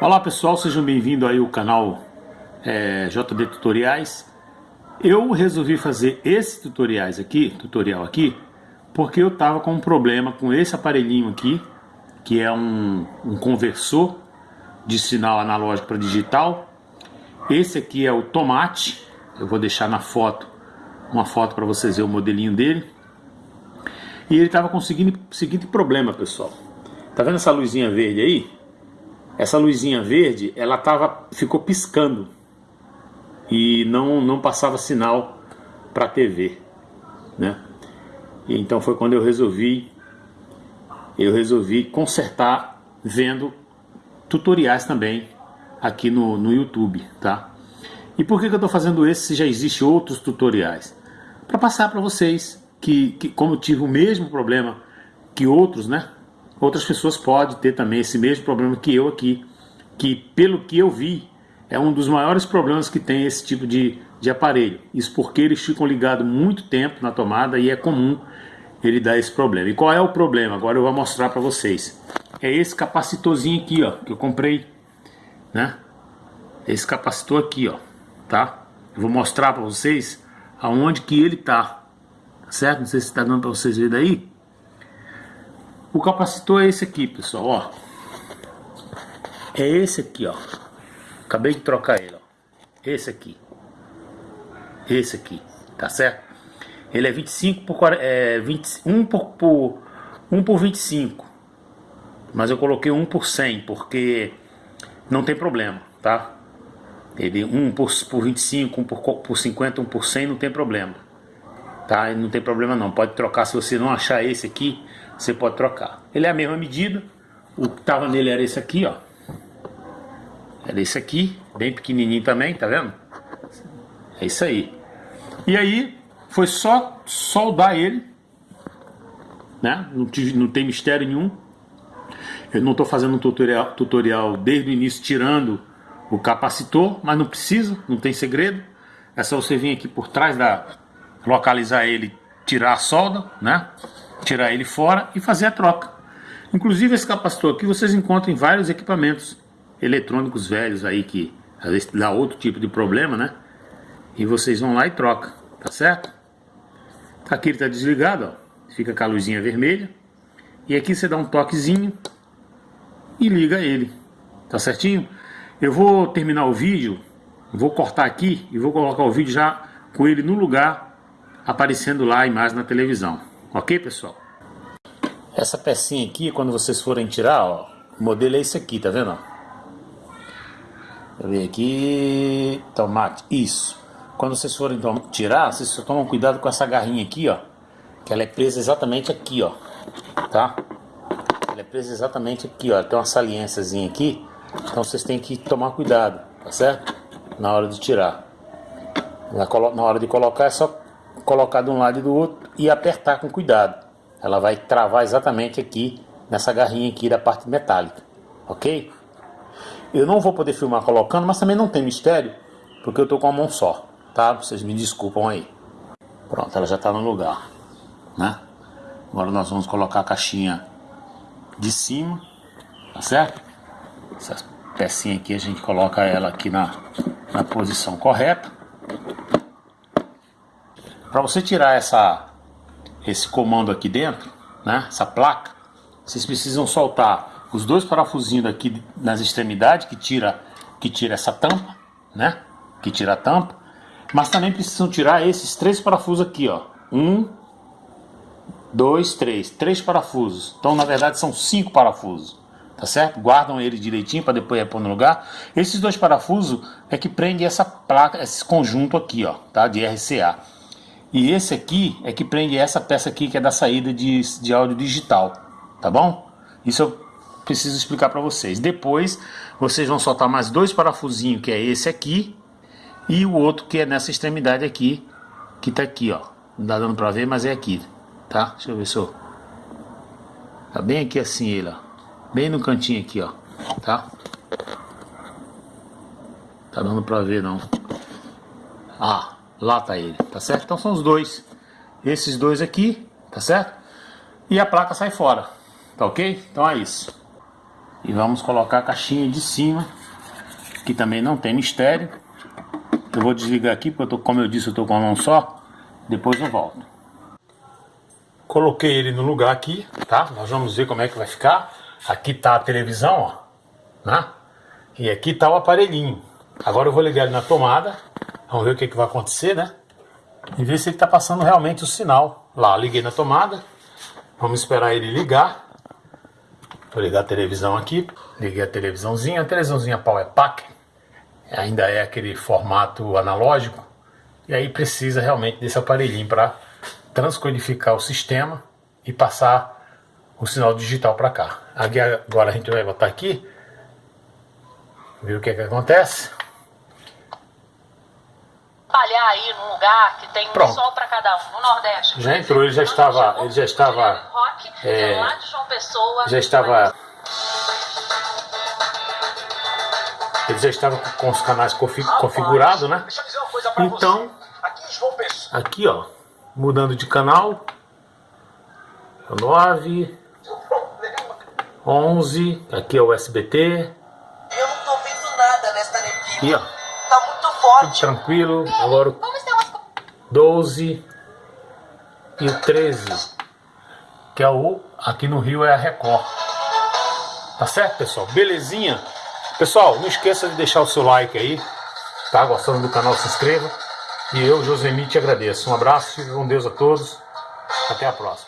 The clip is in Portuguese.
Olá pessoal, sejam bem-vindos aí ao canal é, JD Tutoriais. Eu resolvi fazer esse tutoriais aqui, tutorial aqui, porque eu estava com um problema com esse aparelhinho aqui, que é um, um conversor de sinal analógico para digital. Esse aqui é o Tomate, eu vou deixar na foto, uma foto para vocês verem o modelinho dele. E ele estava conseguindo o seguinte problema, pessoal. Tá vendo essa luzinha verde aí? Essa luzinha verde, ela tava, ficou piscando e não, não passava sinal para a TV, né? E então foi quando eu resolvi eu resolvi consertar vendo tutoriais também aqui no, no YouTube, tá? E por que, que eu estou fazendo esse se já existe outros tutoriais? Para passar para vocês que, que como eu tive o mesmo problema que outros, né? Outras pessoas podem ter também esse mesmo problema que eu aqui, que pelo que eu vi, é um dos maiores problemas que tem esse tipo de, de aparelho. Isso porque eles ficam ligados muito tempo na tomada e é comum ele dar esse problema. E qual é o problema? Agora eu vou mostrar para vocês. É esse capacitorzinho aqui, ó, que eu comprei, né? Esse capacitor aqui, ó, tá? Eu vou mostrar para vocês aonde que ele tá, certo? Não sei se está dando para vocês verem daí. O capacitor é esse aqui, pessoal, ó. É esse aqui, ó. Acabei de trocar ele, ó. Esse aqui. Esse aqui, tá certo? Ele é 25 por é, 20, 1 por, por 1 por 25. Mas eu coloquei 1 por 100 porque não tem problema, tá? Ele 1 por, por 25, 1 por, por 50, 1 por 100 não tem problema. Tá? Não tem problema não. Pode trocar se você não achar esse aqui você pode trocar. Ele é a mesma medida, o que estava nele era esse aqui, ó. Era esse aqui, bem pequenininho também, tá vendo? É isso aí. E aí, foi só soldar ele, né? Não, tive, não tem mistério nenhum. Eu não estou fazendo um tutorial, tutorial desde o início tirando o capacitor, mas não precisa, não tem segredo. É só você vir aqui por trás da localizar ele, tirar a solda, né? Tirar ele fora e fazer a troca. Inclusive esse capacitor aqui vocês encontram em vários equipamentos eletrônicos velhos aí que às vezes dá outro tipo de problema, né? E vocês vão lá e troca, tá certo? Aqui ele está desligado, ó. Fica com a luzinha vermelha. E aqui você dá um toquezinho e liga ele, tá certinho? Eu vou terminar o vídeo, vou cortar aqui e vou colocar o vídeo já com ele no lugar, aparecendo lá a imagem na televisão. Ok, pessoal? Essa pecinha aqui, quando vocês forem tirar, ó, o modelo é esse aqui, tá vendo? Eu ver aqui, tomate, isso. Quando vocês forem tirar, vocês só tomam cuidado com essa garrinha aqui, ó. Que ela é presa exatamente aqui, ó. Tá? Ela é presa exatamente aqui, ó. Tem uma saliênciazinha aqui. Então vocês têm que tomar cuidado, tá certo? Na hora de tirar. Na hora de colocar é só colocar de um lado e do outro e apertar com cuidado. Ela vai travar exatamente aqui nessa garrinha aqui da parte metálica, ok? Eu não vou poder filmar colocando, mas também não tem mistério, porque eu estou com a mão só, tá? Vocês me desculpam aí. Pronto, ela já está no lugar, né? Agora nós vamos colocar a caixinha de cima, tá certo? Essa pecinha aqui a gente coloca ela aqui na, na posição correta. Para você tirar essa, esse comando aqui dentro, né, essa placa, vocês precisam soltar os dois parafusinhos aqui nas extremidades que tira, que tira essa tampa, né, que tira a tampa, mas também precisam tirar esses três parafusos aqui, ó, um, dois, três, três parafusos. Então na verdade são cinco parafusos, tá certo? Guardam ele direitinho para depois pôr no lugar. Esses dois parafusos é que prende essa placa, esse conjunto aqui, ó, tá, de RCA. E esse aqui é que prende essa peça aqui que é da saída de, de áudio digital, tá bom? Isso eu preciso explicar para vocês. Depois vocês vão soltar mais dois parafusinhos, que é esse aqui e o outro que é nessa extremidade aqui, que tá aqui, ó. Não dá dando para ver, mas é aqui, tá? Deixa eu ver se eu... Tá bem aqui assim ele, ó. Bem no cantinho aqui, ó, tá? Tá dando para ver não. Ah, Lá tá ele, tá certo? Então são os dois. Esses dois aqui, tá certo? E a placa sai fora, tá ok? Então é isso. E vamos colocar a caixinha de cima, que também não tem mistério. Eu vou desligar aqui, porque eu tô, como eu disse, eu tô com a mão só. Depois eu volto. Coloquei ele no lugar aqui, tá? Nós vamos ver como é que vai ficar. Aqui tá a televisão, ó, né? E aqui tá o aparelhinho. Agora eu vou ligar ele na tomada. Vamos ver o que, que vai acontecer, né? E ver se ele tá passando realmente o sinal. Lá, liguei na tomada. Vamos esperar ele ligar. Vou ligar a televisão aqui. Liguei a televisãozinha. A televisãozinha Power Pack. Ainda é aquele formato analógico. E aí precisa realmente desse aparelhinho para transcodificar o sistema e passar o sinal digital para cá. Agora a gente vai botar aqui, ver o que, é que acontece. Espalhar aí num lugar que tem um sol para cada um, no Nordeste. Já entrou, ele já estava, ele já estava, é, já estava, ele já estava com os canais configurados, né? Então, aqui ó, mudando de canal, 9, 11, aqui é o SBT. Eu não tô vendo nada nesta neblina. Aqui, ó. Forte. Tudo tranquilo. Agora o 12 e o 13, que é o aqui no Rio é a Record. Tá certo, pessoal? Belezinha? Pessoal, não esqueça de deixar o seu like aí, tá? Gostando do canal, se inscreva. E eu, Josemi, te agradeço. Um abraço, com Deus a todos. Até a próxima.